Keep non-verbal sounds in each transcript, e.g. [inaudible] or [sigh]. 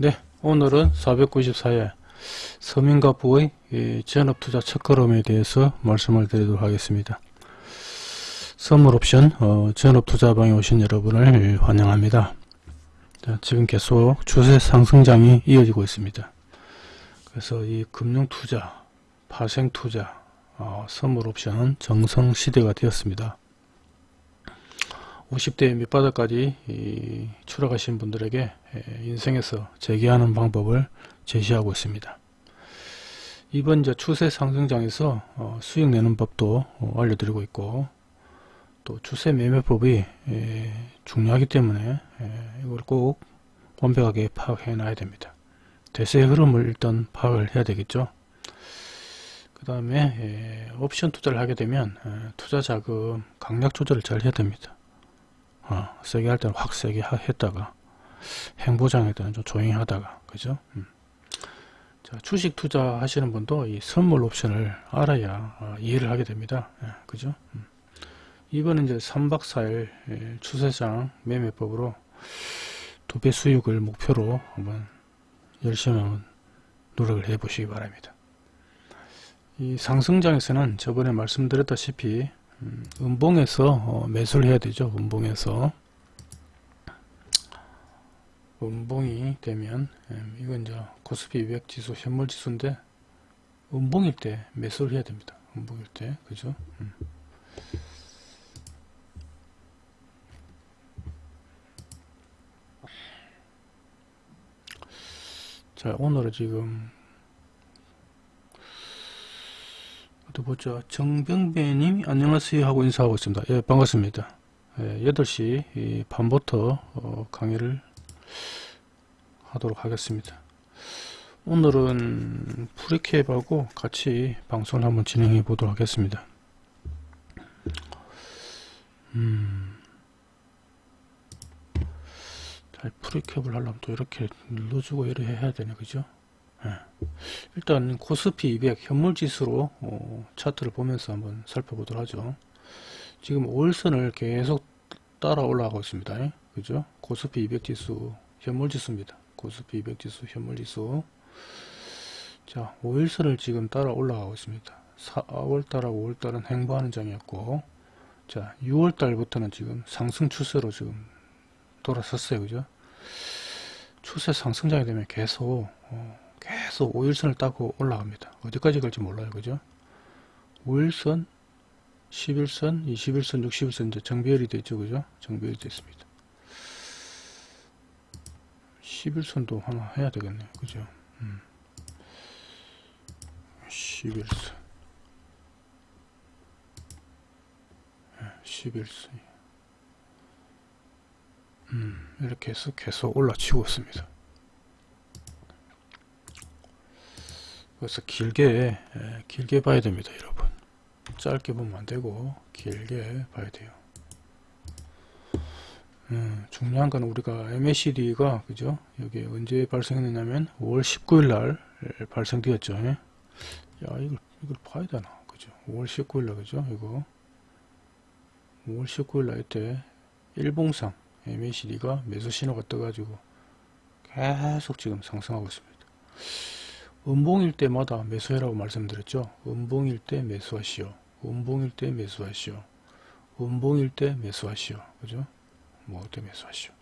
네, 오늘은 494회 서민가부의 전업투자 첫걸음에 대해서 말씀을 드리도록 하겠습니다. 선물옵션 어, 전업투자방에 오신 여러분을 환영합니다. 자, 지금 계속 추세 상승장이 이어지고 있습니다. 그래서 이 금융투자, 파생투자, 어, 선물옵션은 정성시대가 되었습니다. 50대 밑바닥까지 추락하신 분들에게 인생에서 재기하는 방법을 제시하고 있습니다. 이번 이제 추세 상승장에서 어, 수익 내는 법도 어, 알려드리고 있고 또 추세 매매법이 중요하기 때문에 이걸 꼭 완벽하게 파악해 놔야 됩니다. 대세의 흐름을 일단 파악을 해야 되겠죠. 그 다음에 옵션 투자를 하게 되면 투자 자금 강약 조절을 잘 해야 됩니다. 어, 세게 할 때는 확 세게 했다가 행보장일 때는 좀 조용히 하다가 그죠 음. 자, 주식 투자 하시는 분도 이 선물 옵션을 알아야 어, 이해를 하게 됩니다 예, 그죠 음. 이번은 이제 3박 4일 예, 추세장 매매법으로 두 배 수익을 목표로 한번 열심히 한번 노력을 해 보시기 바랍니다 이 상승장에서는 저번에 말씀드렸다시피 음, 음봉에서 어, 매수를 해야 되죠. 음봉에서 음봉이 되면 음, 이건 이제 코스피 200 지수 현물 지수인데 음봉일 때 매수를 해야 됩니다. 음봉일 때 그죠? 음. 자 오늘은 지금 또 보죠. 정병배님 안녕하세요 하고 인사하고 있습니다. 예 반갑습니다. 예, 8시 반부터 어, 강의를 하도록 하겠습니다. 오늘은 프리캡하고 같이 방송을 한번 진행해 보도록 하겠습니다. 음, 프리캡을 하려면 또 이렇게 눌러주고 이렇게 해야 되네 그죠? 예. 일단 코스피 200 현물지수로 어, 차트를 보면서 한번 살펴보도록 하죠. 지금 5일선을 계속 따라 올라가고 있습니다. 예. 그죠? 코스피 200 지수 현물지수입니다. 코스피 200 지수 현물지수 자 5일선을 지금 따라 올라가고 있습니다. 4월달하고 5월달은 행보하는 장이었고 자 6월달부터는 지금 상승 추세로 지금 돌아섰어요. 그죠? 추세 상승장이 되면 계속 어, 계속 5일선을 따고 올라갑니다. 어디까지 갈지 몰라요. 그죠? 5일선, 11선, 21선, 60일선 이제 정비열이 됐죠. 그죠? 정비열이 됐습니다. 11선도 하나 해야 되겠네요. 그죠? 음. 11선. 11선. 음, 이렇게 해서 계속 올라치고 있습니다. 그래서 길게 길게 봐야 됩니다 여러분. 짧게 보면 안되고 길게 봐야 돼요. 음, 중요한 건 우리가 MACD가 그죠? 여기 언제 발생했냐면 5월 19일 날 발생되었죠. 야 이걸 이걸 봐야 되나? 그죠? 5월 19일 날 그죠? 이거? 5월 19일 날 이때 일봉상 MACD가 매수 신호가 떠가지고 계속 지금 상승하고 있습니다 음봉일 때마다 매수해라고 말씀드렸죠. 음봉일 때 매수하시오. 음봉일 때 매수하시오. 음봉일 때 매수하시오. 그죠? 뭐때 매수하시오.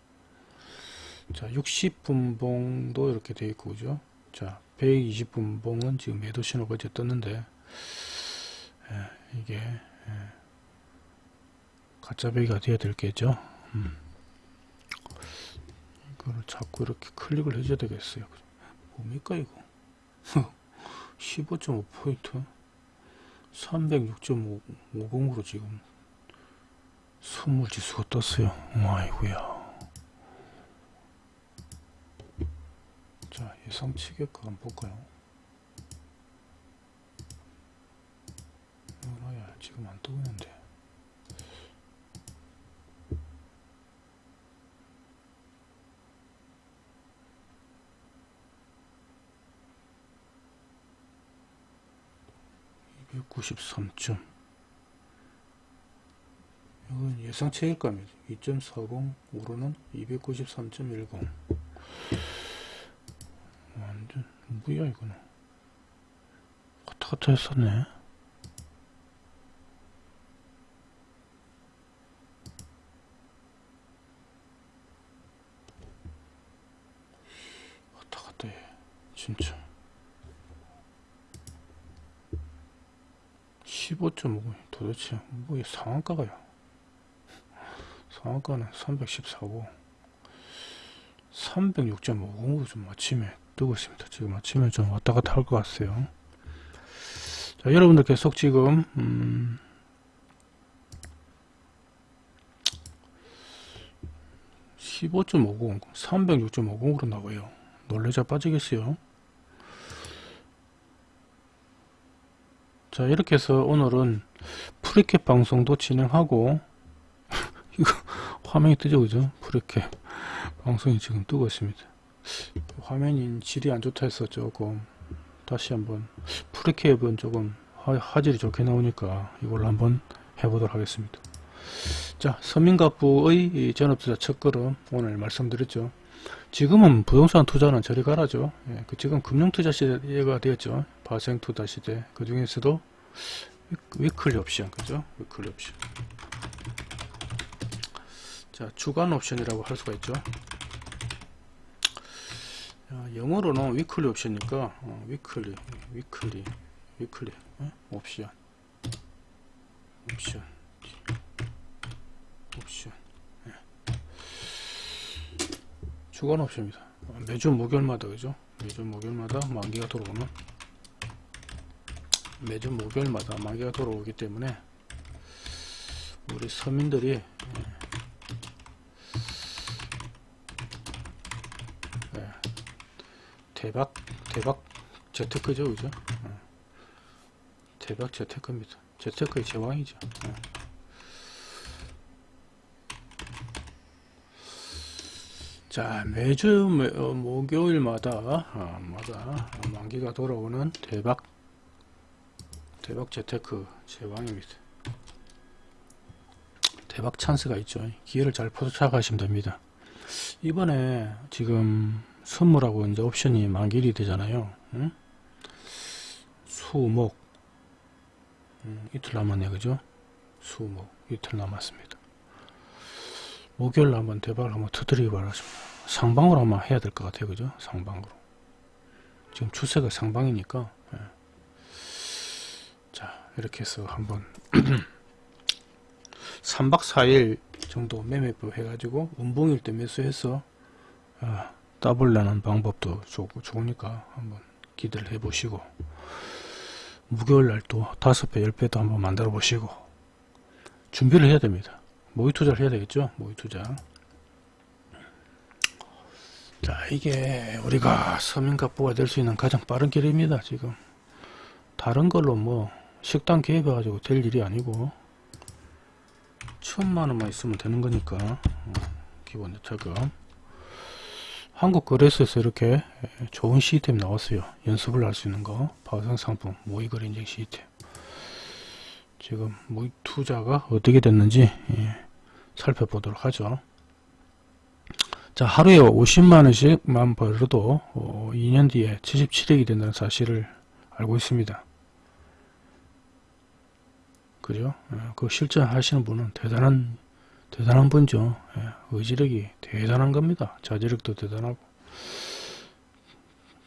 자, 60분봉도 이렇게 되어 있고, 그죠? 자, 120분봉은 지금 매도 신호가 이제 떴는데, 예, 이게, 예, 가짜 배기가 되어야 될겠죠? 음. 이거를 자꾸 이렇게 클릭을 해줘야 되겠어요. 뭡니까, 이거? 15.5포인트? 306.50으로 지금 선물지수가 떴어요. 아이구야. 자 예상치겠까 한번 볼까요? 이거야 지금 안 뜨고 있는데 293쯤 이건 예상 체일감이죠 2.40 오르는 293.10 완전 뭐야 이거는. 왔다갔다 했었네. 15.5 도대체 뭐 상한가가요 상한가는 314고 306.50으로 좀 아침에 뜨고 있습니다. 지금 아침에 좀 왔다 갔다 할 것 같아요. 자, 여러분들 계속 지금, 음, (15.50) 306.50으로 나와요 놀래자 빠지겠어요 자 이렇게 해서 오늘은 프리캡 방송도 진행하고 [laughs] 이거 화면이 뜨죠 그죠 프리캡 방송이 지금 뜨고 있습니다. 화면이 질이 안 좋다 해서 조금 다시 한번 프리캡은 조금 화, 질이 좋게 나오니까 이걸로 한번 해보도록 하겠습니다. 자 서민갑부의 전업투자 첫걸음 오늘 말씀드렸죠. 지금은 부동산 투자는 저리 가라죠. 예, 그 지금 금융투자 시대가 되었죠. 파생투자 시대 그 중에서도 weekly 옵션 그죠? weekly 옵션 자 주간 옵션이라고 할 수가 있죠. 영어로는 weekly 옵션이니까 어, weekly weekly weekly 어? 옵션 옵션 옵션 네. 주간 옵션입니다. 어, 매주 목요일마다 그죠? 매주 목요일마다 만기가 들어오는? 매주 목요일마다 만기가 들어오기 때문에 우리 서민들이 예, 대박 대박 재테크죠 그죠? 어. 대박 재테크입니다. 재테크의 제왕이죠 자 매주 매, 어, 목요일마다 어, 마다 만기가 돌아오는 대박 대박 재테크 제왕입니다 대박 찬스가 있죠 기회를 잘 포착하시면 됩니다 이번에 지금 선물하고 이제 옵션이 만길이 되잖아요. 응? 수목 음, 이틀 남았네 그죠? 수목 이틀 남았습니다. 목요일 한번 대박을 한번 터뜨리기 바라십니다. 상방으로 한번 해야 될 것 같아요. 그죠? 상방으로. 지금 추세가 상방이니까 예. 자 이렇게 해서 한번 [clears throat] 3박 4일 정도 매매법 해가지고 운봉일 때 매수해서 아, 더블 내는 방법도 좋고 좋으니까 한번 기대를 해 보시고 무교일 날또 다섯 배, 열 배도 한번 만들어 보시고 준비를 해야 됩니다. 모의 투자를 해야 되겠죠? 모의 투자. 자, 이게 우리가 서민갑부가 될 수 있는 가장 빠른 길입니다. 지금 다른 걸로 뭐 식당 개입해 가지고 될 일이 아니고 천만 원만 있으면 되는 거니까 어, 기본 대차금 한국거래소에서 이렇게 좋은 시스템 나왔어요. 연습을 할 수 있는 거 파생 상품 모의거래 인증 시스템 지금 모의 투자가 어떻게 됐는지 예, 살펴보도록 하죠. 자 하루에 50만원씩만 벌어도 어, 2년 뒤에 77억이 된다는 사실을 알고 있습니다. 그죠? 예, 그 실전하시는 분은 대단한 대단한 분죠. 예, 의지력이 대단한 겁니다. 자제력도 대단하고.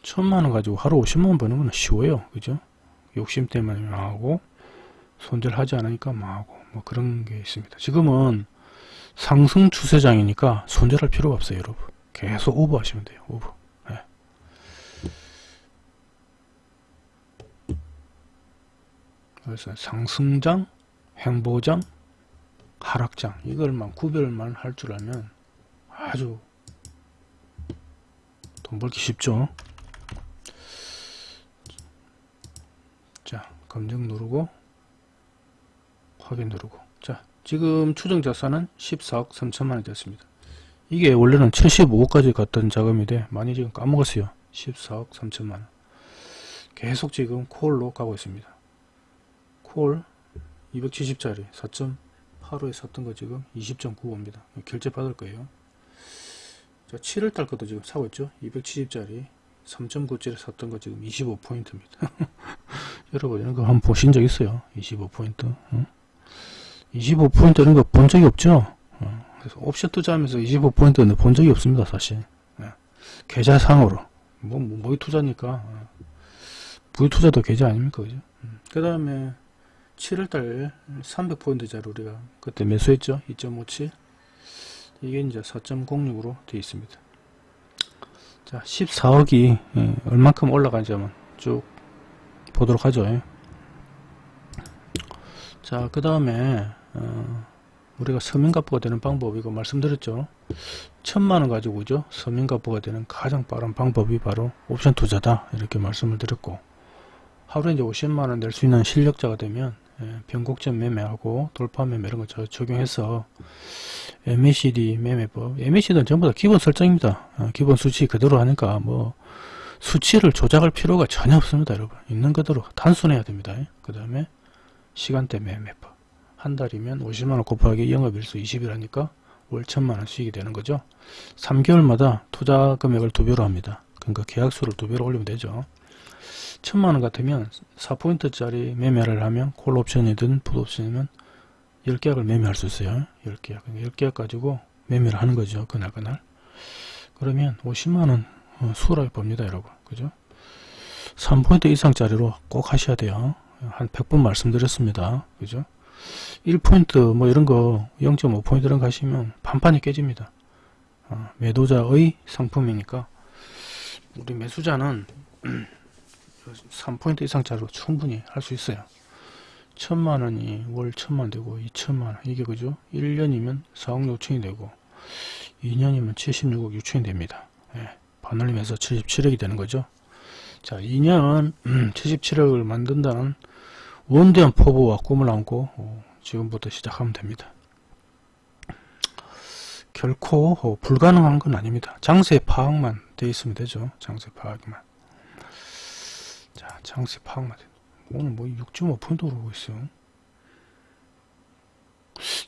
천만원 가지고 하루 50만원 버는 건 쉬워요. 그죠? 욕심 때문에 망하고, 손절하지 않으니까 망하고, 뭐 그런 게 있습니다. 지금은 상승 추세장이니까 손절할 필요가 없어요, 여러분. 계속 오버 하시면 돼요, 오버. 예. 그래서 상승장, 행보장, 하락장 이걸만 구별만 할 줄 알면 아주 돈 벌기 쉽죠 자 검증 누르고 확인 누르고 자 지금 추정 자산은 14억 3천만원이 됐습니다 이게 원래는 75억까지 갔던 자금인데 많이 지금 까먹었어요 14억 3천만원 계속 지금 콜로 가고 있습니다 콜 270짜리 4 8호에 샀던 거 지금 20.95입니다. 결제 받을 거예요. 자, 7월달 것도 지금 사고 있죠. 270짜리 3.97에 샀던 거 지금 25포인트입니다. [laughs] 여러분 이런 거 한번 보신 적 있어요? 25포인트. 어? 25포인트 이런 거본 적이 없죠? 어, 그래서 옵션 투자하면서 25포인트는 본 적이 없습니다, 사실. 예. 계좌상으로. 뭐, 뭐, 모의 투자니까. 어. 부의 투자도 계좌 아닙니까, 그죠? 음. 그 다음에 7월달 300포인트짜리 우리가 그때 매수했죠? 2.57. 이게 이제 4.06으로 되어 있습니다. 자, 14억이 예, 얼만큼 올라간지 한번 쭉 보도록 하죠. 예. 자, 그 다음에 어, 우리가 서민가부가 되는 방법 이거 말씀드렸죠. 천만원 가지고 그죠? 서민가부가 되는 가장 빠른 방법이 바로 옵션 투자다 이렇게 말씀을 드렸고 하루에 이제 50만원 낼 수 있는 실력자가 되면 예, 변곡점 매매하고 돌파 매매 이런 거 적용해서 MACD 매매법 MACD는 전부 다 기본 설정입니다. 어, 기본 수치 그대로 하니까 뭐 수치를 조작할 필요가 전혀 없습니다. 여러분 있는 그대로 단순해야 됩니다. 그 다음에 시간대 매매법 한 달이면 50만원 곱하기 영업일수 20일 하니까 월 천만원 수익이 되는 거죠. 3개월마다 투자 금액을 두 배로 합니다. 그러니까 계약수를 두 배로 올리면 되죠. 천만원 같으면 4포인트짜리 매매를 하면 콜옵션이든 풋옵션이면 10계약을 매매할 수 있어요. 10계약. 10계약 그러니까 가지고 매매를 하는 거죠. 그날 그날. 그러면 50만원 어, 수월하게 봅니다. 여러분. 그죠? 3포인트 이상짜리로 꼭 하셔야 돼요. 한 100번 말씀드렸습니다. 그죠? 1포인트 뭐 이런 거 0.5포인트 이런 거 하시면 반판이 깨집니다. 어, 매도자의 상품이니까. 우리 매수자는 [clears throat] 3포인트 이상짜리로 충분히 할 수 있어요. 천만원이 월 천만 되고 2천만원. 이게 그죠? 1년이면 4억 6천이 되고 2년이면 76억 6천이 됩니다. 예, 반올림해서 77억이 되는 거죠. 자 2년 음, 77억을 만든다는 원대한 포부와 꿈을 안고 어, 지금부터 시작하면 됩니다. 결코 어, 불가능한 건 아닙니다. 장세 파악만 돼 있으면 되죠. 장세 파악만. 자 장세 파악만 돼. 오늘 뭐 6.5% 오르고 있어.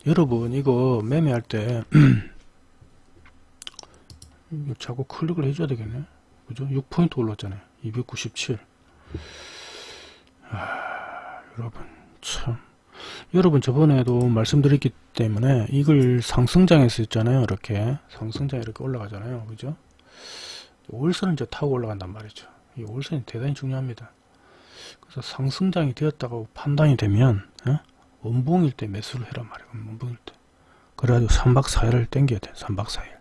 여러분 이거 매매할 때 [clears throat] 자꾸 클릭을 해줘야 되겠네. 그죠? 6포인트 올랐잖아요. 297 아, 여러분 참 여러분 저번에도 말씀드렸기 때문에 이걸 상승장에서 있잖아요 이렇게 상승장에 이렇게 올라가잖아요 그죠 월선은 이제 타고 올라간단 말이죠 이 월선이 대단히 중요합니다 그래서 상승장이 되었다고 판단이 되면 어? 원봉일 때 매수를 해란 말이에요. 원봉일 때. 그래가지고 3박 4일을 땡겨야 돼. 3박 4일.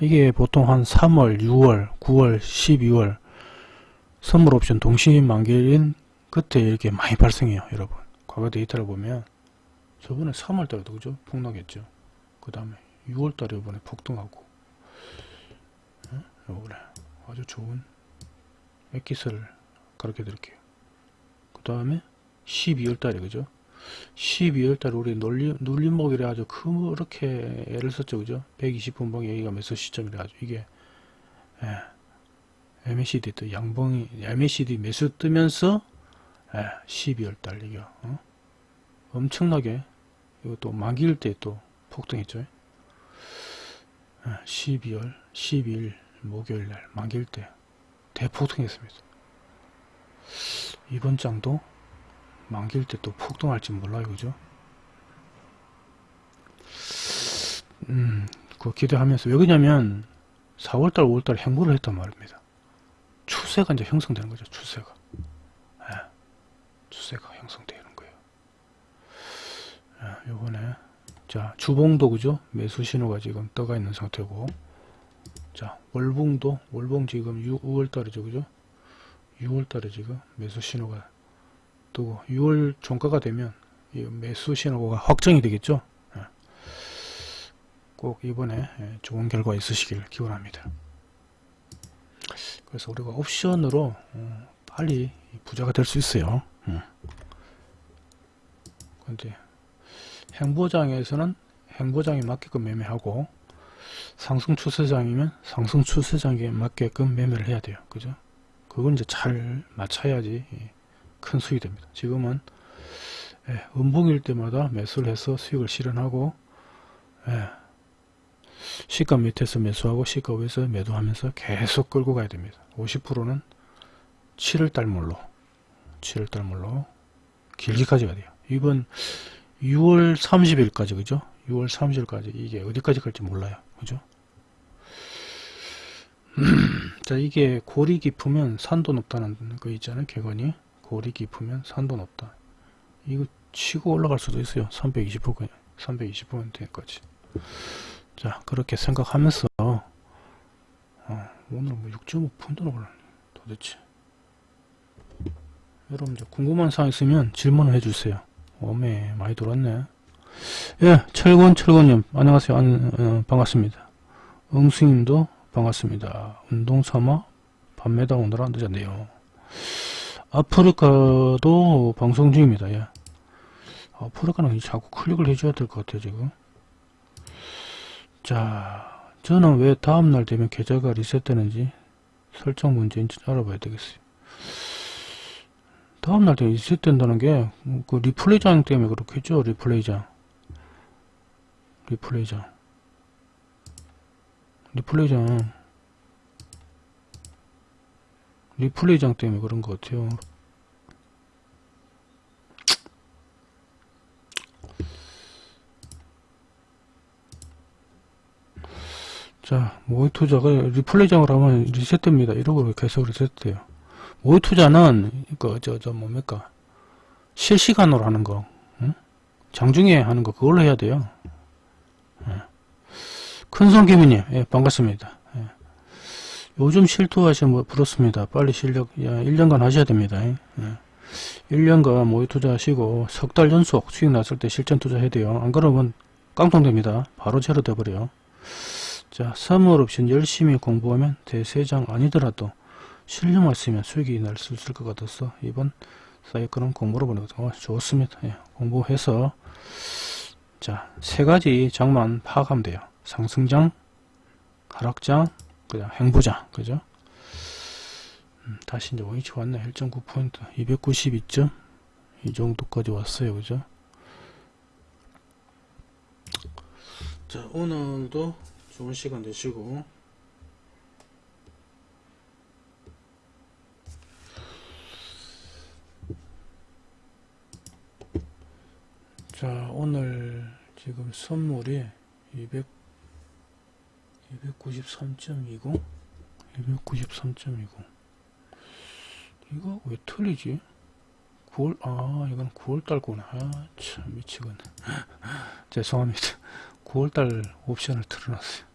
이게 보통 한 3월, 6월, 9월, 12월 선물 옵션 동시 만기인 그때 이렇게 많이 발생해요. 여러분. 과거 데이터를 보면 저번에 3월 달에도 그죠? 폭락했죠. 그 다음에 6월 달에 이번에 폭등하고 어? 요번에 아주 좋은 엑기스를 가르쳐 드릴게요. 그 다음에 12월 달에 그죠? 12월 달에 우리 눌림, 눌림목이라 아주 그렇게 애를 썼죠 그죠? 120분봉 여기가 매수 시점이라 가지고 이게 예, MACD 또 양봉이 MACD 매수 뜨면서 예, 12월 달 이게 어? 엄청나게 이것도 만기일 때 또 폭등했죠. 예, 12월 12일 목요일 날 만기일 때 대폭등했습니다. 이번 장도 만기일 때 또 폭등할지 몰라요. 그죠? 음, 그 기대하면서 왜 그러냐면 4월달, 5월달 행보를 했단 말입니다. 추세가 이제 형성되는 거죠. 추세가. 네, 추세가 형성되는 거예요. 네, 요번에 자 주봉도 그죠? 매수 신호가 지금 떠가 있는 상태고 자 월봉도 월봉 지금 6, 5월 달이죠 그죠 6월 달에 지금 매수 신호가 뜨고 6월 종가가 되면 이 매수 신호가 확정이 되겠죠 예. 꼭 이번에 예, 좋은 결과 있으시길 기원합니다 그래서 우리가 옵션으로 어, 빨리 부자가 될 수 있어요 근데 행보장에서는 행보장에 맞게끔 매매하고 상승 추세장이면 상승 추세장에 맞게끔 매매를 해야 돼요. 그죠? 그건 이제 잘 맞춰야지 큰 수익이 됩니다. 지금은 예, 음봉일 때마다 매수를 해서 수익을 실현하고 예, 시가 밑에서 매수하고 시가 위에서 매도하면서 계속 끌고 가야 됩니다. 50%는 7월달 몰로 7월달 몰로 길게 가져가야 돼요. 이번 6월 30일까지 그죠? 6월 30일까지 이게 어디까지 갈지 몰라요. 그죠? [clears throat] 자 이게 골이 깊으면 산도 높다는 거 있잖아요. 객관이 골이 깊으면 산도 높다. 이거 치고 올라갈 수도 있어요. 320% 320%까지. 자 그렇게 생각하면서 어, 오늘 뭐 6.5푼드로 올랐네 도대체 여러분들 궁금한 사항 있으면 질문을 해주세요. 오메 많이 돌았네. 예, 철권 철권님 안녕하세요. 안, 어, 반갑습니다. 응수님도 반갑습니다. 운동 삼아 밤매다 오느라 늦었네요. 아프리카도 방송 중입니다. 예. 아프리카는 자꾸 클릭을 해줘야 될 것 같아요 지금. 자, 저는 왜 다음날 되면 계좌가 리셋되는지 설정 문제인지 알아봐야 되겠어요. 다음날 되면 리셋된다는 게 그 리플레이장 때문에 그렇겠죠 리플레이장. 리플레이장. 리플레이장. 리플레이장 때문에 그런 것 같아요 자 모의 투자가 리플레이장을 하면 리셋됩니다. 이러고 계속 리셋돼요. 모의 투자는 그저 저 뭡니까? 실시간으로 하는 거 응? 장중에 하는 거 그걸로 해야 돼요. 예. 큰손 개미님 예, 반갑습니다. 예. 요즘 실투하시면 뭐 부럽습니다. 빨리 실력 야, 1년간 하셔야 됩니다. 예. 1년간 모의 투자하시고 석 달 연속 수익 났을 때 실전 투자해야 돼요. 안 그러면 깡통됩니다. 바로 제로 돼버려요 자, 3월 옵션 열심히 공부하면 대세장 아니더라도 실력만 쓰면 수익이 날 수 있을 것 같아서 이번 사이클은 공부로 보내고 어, 좋습니다. 예, 공부해서 자, 세 가지 장만 파악하면 돼요. 상승장, 하락장, 그냥 행보장, 그죠? 음, 다시 이제 원위치 왔네. 1.9포인트, 292점 이 정도까지 왔어요. 그죠? 자, 오늘도 좋은 시간 되시고. 자 오늘 지금 선물이 200 293.20 293.20 이거 왜 틀리지? 9월 아 이건 9월달 거네 아참 미치겠네. [laughs] 죄송합니다. 9월달 옵션을 틀어놨어요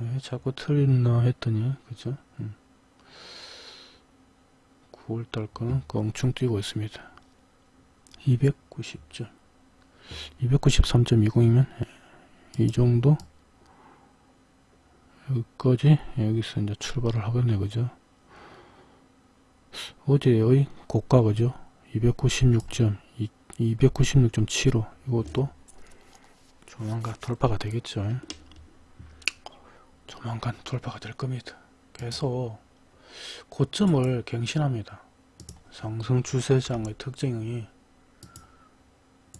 왜 자꾸 틀리나 했더니 그죠? 음. 9월달 거는 껑충 뛰고 있습니다. 290점. 293.20이면 이 정도? 여기까지? 여기서 이제 출발을 하겠네 그죠? 어제의 고가 그죠? 296점 296.75 이것도 조만간 돌파가 되겠죠 조만간 돌파가 될 겁니다 계속 고점을 갱신합니다 상승 추세장의 특징이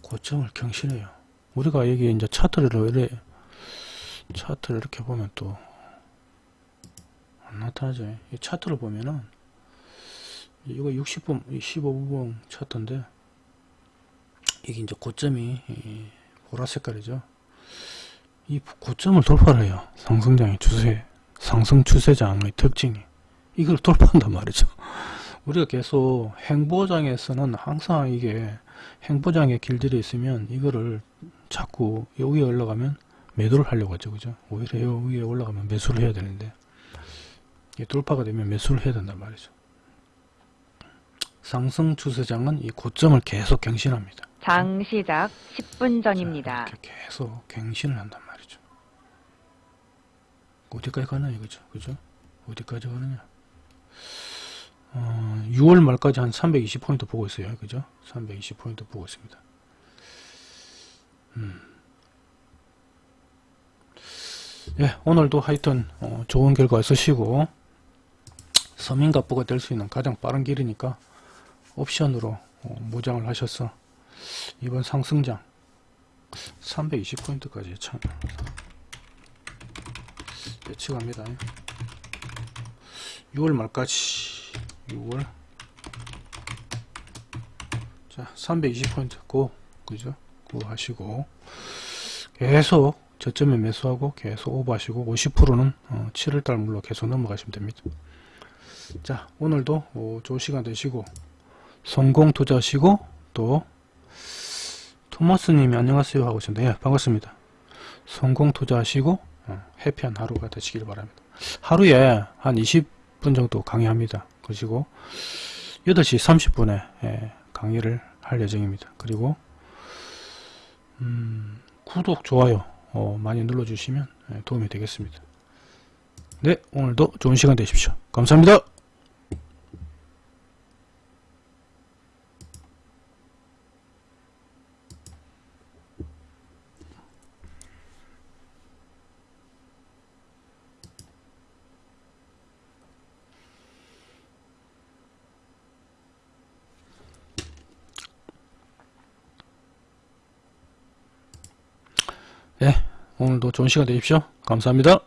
고점을 경신해요. 우리가 여기 이제 차트를 이래 차트를 이렇게 보면 또 안 나타나죠. 이 차트를 보면은 이거 60분, 15분 차트인데 이게 이제 고점이 보라 색깔이죠. 이 고점을 돌파를 해요. 상승장의 추세, 상승 추세장의 특징이 이걸 돌파한단 말이죠. [laughs] 우리가 계속 행보장에서는 항상 이게 행보장에 길들여 있으면 이거를 자꾸 여기에 올라가면 매도를 하려고 하죠 그죠 오히려 여기에 올라가면 매수를 해야 되는데 돌파가 되면 매수를 해야 된단 말이죠 상승 추세장은 이 고점을 계속 갱신합니다 장 시작 10분 전입니다. 자, 이렇게 계속 갱신을 한단 말이죠 어디까지 가나요 그죠 그죠 어디까지 가느냐 어, 6월 말까지 한 320포인트 보고 있어요. 그죠? 320포인트 보고 있습니다. 음. 예, 오늘도 하여튼 어, 좋은 결과 있으시고 서민갑부가 될 수 있는 가장 빠른 길이니까 옵션으로 어, 무장을 하셔서 이번 상승장 320포인트까지 참 예측합니다. 6월 말까지 6월. 자 320포인트 고 그죠? 고 하시고 계속 저점에 매수하고 계속 오버하시고 50%는 어, 7월달 물로 계속 넘어가시면 됩니다. 자 오늘도 어, 좋은 시간 되시고 성공 투자하시고 또 토마스님이 안녕하세요 하고 있습니다 예 반갑습니다. 성공 투자하시고 어, 해피한 하루가 되시길 바랍니다. 하루에 한 20분 정도 강의합니다. 그리고 8시 30분에 예, 강의를 할 예정입니다. 그리고 음, 구독 좋아요 어, 많이 눌러주시면 예, 도움이 되겠습니다. 네 오늘도 좋은 시간 되십시오. 감사합니다 네 오늘도 좋은 시간 되십시오. 감사합니다